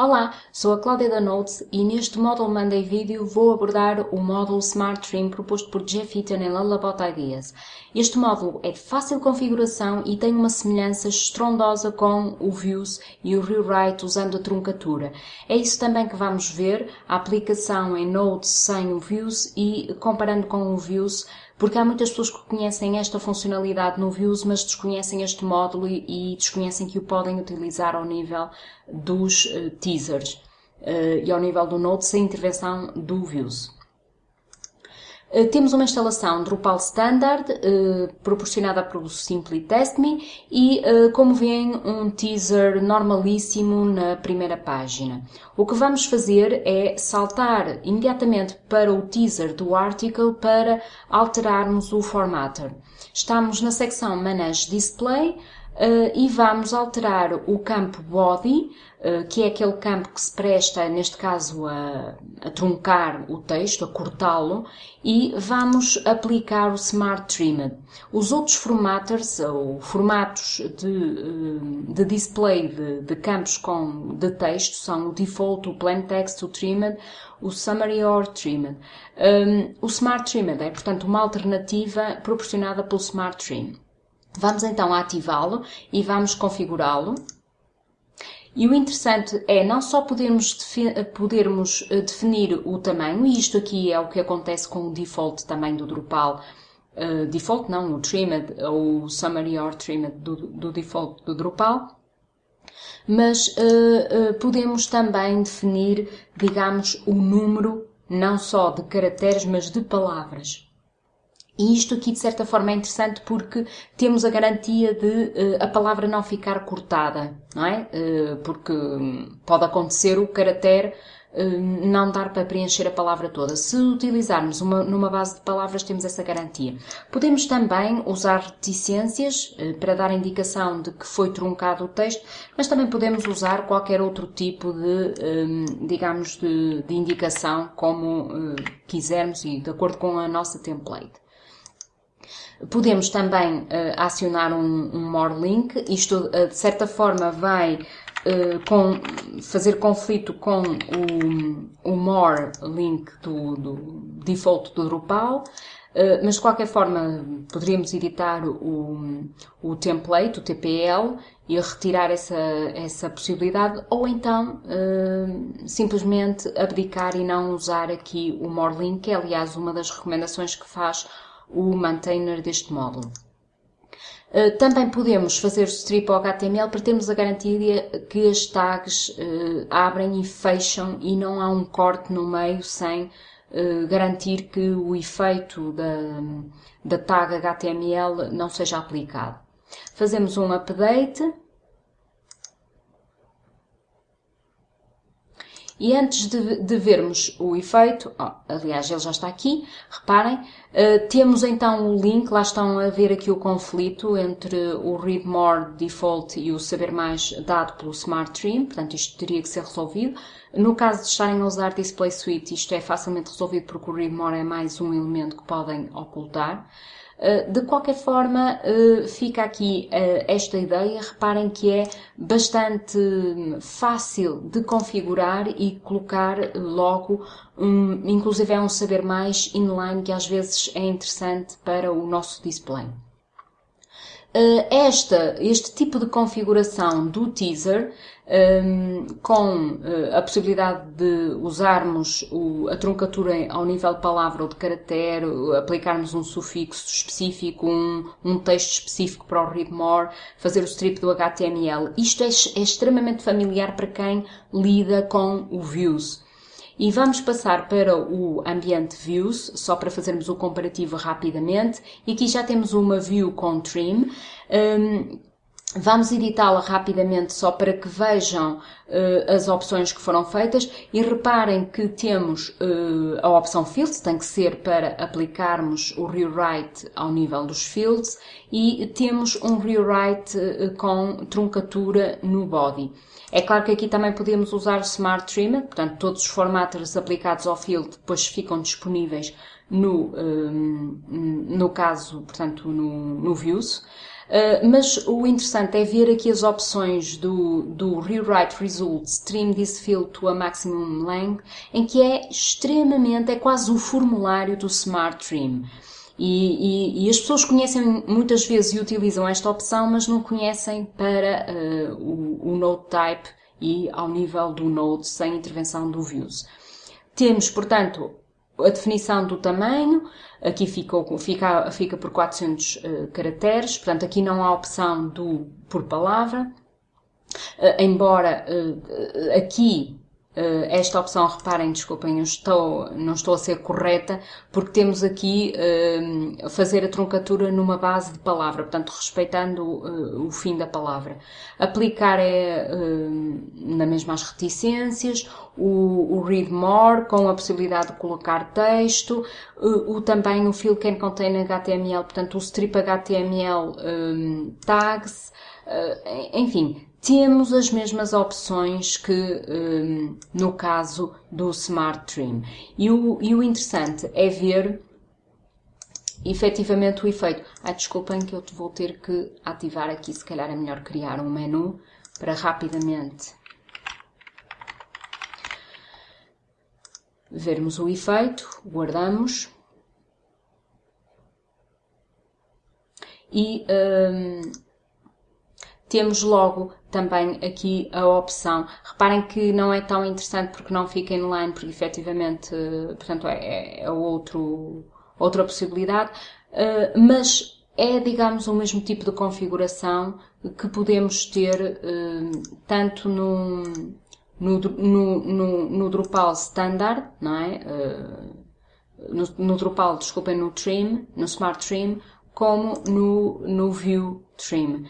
Olá, sou a Cláudia da Notes e neste módulo Monday Video vou abordar o módulo Smart Trim proposto por Jeff Eaton em Lullabot Ideas. Este módulo é de fácil configuração e tem uma semelhança estrondosa com o Views e o Rewrite usando a truncatura. É isso também que vamos ver, a aplicação em Notes sem o Views e comparando com o Views porque há muitas pessoas que conhecem esta funcionalidade no Views, mas desconhecem este módulo e, e desconhecem que o podem utilizar ao nível dos uh, teasers uh, e ao nível do Node sem intervenção do Views. Uh, temos uma instalação Drupal Standard uh, proporcionada pelo Simply Test Me e, uh, como veem, um teaser normalíssimo na primeira página. O que vamos fazer é saltar imediatamente para o teaser do article para alterarmos o formatter. Estamos na secção Manage Display, Uh, e vamos alterar o campo body, uh, que é aquele campo que se presta, neste caso, a, a truncar o texto, a cortá-lo, e vamos aplicar o Smart Trimmed. Os outros formatters, ou formatos de, uh, de display de, de, campos com, de texto, são o Default, o Plain Text, o Trimmed, o Summary or Trimmed. Um, o Smart Trimmed é, portanto, uma alternativa proporcionada pelo Smart Trim. Vamos então ativá-lo e vamos configurá-lo. E o interessante é não só podermos, podermos eh, definir o tamanho, e isto aqui é o que acontece com o default tamanho do Drupal, uh, default não, o trimmed, ou o summary or trimmed do, do default do Drupal, mas uh, uh, podemos também definir, digamos, o número não só de caracteres, mas de palavras. E isto aqui, de certa forma, é interessante porque temos a garantia de uh, a palavra não ficar cortada, não é? Uh, porque pode acontecer o caractere uh, não dar para preencher a palavra toda. Se utilizarmos uma, numa base de palavras, temos essa garantia. Podemos também usar reticências para dar indicação de que foi truncado o texto, mas também podemos usar qualquer outro tipo de, digamos, de, de indicação, como quisermos e de acordo com a nossa template. Podemos também uh, acionar um, um more link, isto uh, de certa forma vai uh, com, fazer conflito com o, o more link do, do default do Drupal, mas de qualquer forma poderíamos editar o, o template, o TPL, e retirar essa, essa possibilidade, ou então simplesmente abdicar e não usar aqui o more link, que é aliás uma das recomendações que faz o maintainer deste módulo. Uh, também podemos fazer o strip ao HTML para termos a garantia que as tags uh, abrem e fecham e não há um corte no meio sem uh, garantir que o efeito da, da tag HTML não seja aplicado. Fazemos um update E antes de, de vermos o efeito, oh, aliás, ele já está aqui, reparem, uh, temos então o link, lá estão a ver aqui o conflito entre o Read More Default e o Saber Mais dado pelo Smart Trim, portanto isto teria que ser resolvido. No caso de estarem a usar Display Suite, isto é facilmente resolvido porque o Read More é mais um elemento que podem ocultar. Eh, de qualquer forma, eh, fica aqui eh, esta ideia. Reparem que é bastante fácil de configurar e colocar logo, inclusive é um saber mais inline que às vezes é interessante para o nosso display. Esta, este tipo de configuração do teaser um, com uh, a possibilidade de usarmos o, a truncatura ao nível de palavra ou de caractere, aplicarmos um sufixo específico, um, um texto específico para o read more, fazer o strip do HTML. Isto é, é extremamente familiar para quem lida com o views. E vamos passar para o ambiente views, só para fazermos o comparativo rapidamente. E aqui já temos uma view com trim. Um, Vamos editá-la rapidamente só para que vejam uh, as opções que foram feitas e reparem que temos uh, a opção Fields, tem que ser para aplicarmos o rewrite ao nível dos fields e temos um rewrite uh, com truncatura no body. É claro que aqui também podemos usar Smart Trimmer, portanto todos os formatters aplicados ao field depois ficam disponíveis no, no caso, portanto no, no Views. Uh, mas o interessante é ver aqui as opções do, do Rewrite Results Trim this field to a maximum length, em que é extremamente, é quase o formulário do Smart Trim. E, e, e, as pessoas conhecem muitas vezes e utilizam esta opção, mas não conhecem para uh, o, o Node Type e ao nível do Node sem intervenção do Views. Temos, portanto, a definição do tamanho, aqui fica, fica, fica por 400 uh, caracteres, portanto aqui não há opção do por palavra, uh, embora uh, aqui eh, esta opção, reparem, desculpem, eu estou, não estou a ser correta, porque temos aqui uh, fazer a truncatura numa base de palavra, portanto, respeitando uh, o fim da palavra. Aplicar é uh, na mesma as reticências, o, o, read more, com a possibilidade de colocar texto, o, também o fill can contain HTML, portanto, o strip HTML um, tags, enfim, temos as mesmas opções que um, no caso do Smart Trim. E o, e o interessante é ver efetivamente o efeito. Ah, desculpem que eu vou ter que ativar aqui, se calhar é melhor criar um menu para rapidamente vermos o efeito, guardamos e um, temos logo também aqui a opção. Reparem que não é tão interessante porque não fica inline, porque efetivamente, portanto, é, é outro, outra possibilidade, eh, mas é, digamos, o mesmo tipo de configuração que podemos ter eh, tanto no, no, no, no, Drupal Standard, não é? Eh, no, no Drupal, desculpem, no Trim, no Smart Trim, como no, no View Trim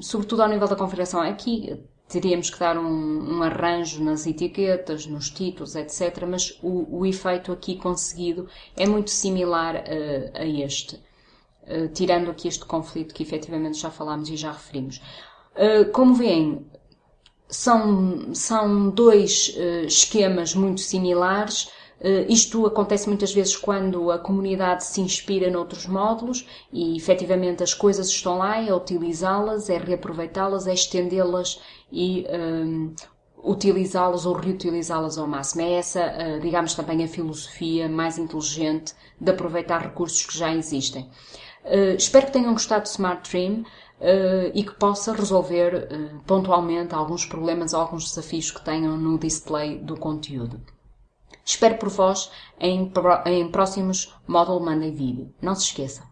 sobretudo ao nível da configuração. Aqui teríamos que dar um, um, arranjo nas etiquetas, nos títulos, etc. Mas o, o efeito aqui conseguido é muito similar uh, a este, uh, tirando aqui este conflito que efetivamente já falámos e já referimos. Uh, como veem, são, são dois esquemas muito similares, Uh, isto acontece muitas vezes quando a comunidade se inspira noutros módulos e efetivamente as coisas estão lá, é utilizá-las, é reaproveitá-las, é estendê-las e um, utilizá-las ou reutilizá-las ao máximo. É essa, uh, digamos, também a filosofia mais inteligente de aproveitar recursos que já existem. Espero que tenham gostado do Smart Trim. Uh, e que possa resolver uh, pontualmente alguns problemas, alguns desafios que tenham no display do conteúdo. Espero por vós em, em próximos Model Monday Vídeo. Não se esqueçam.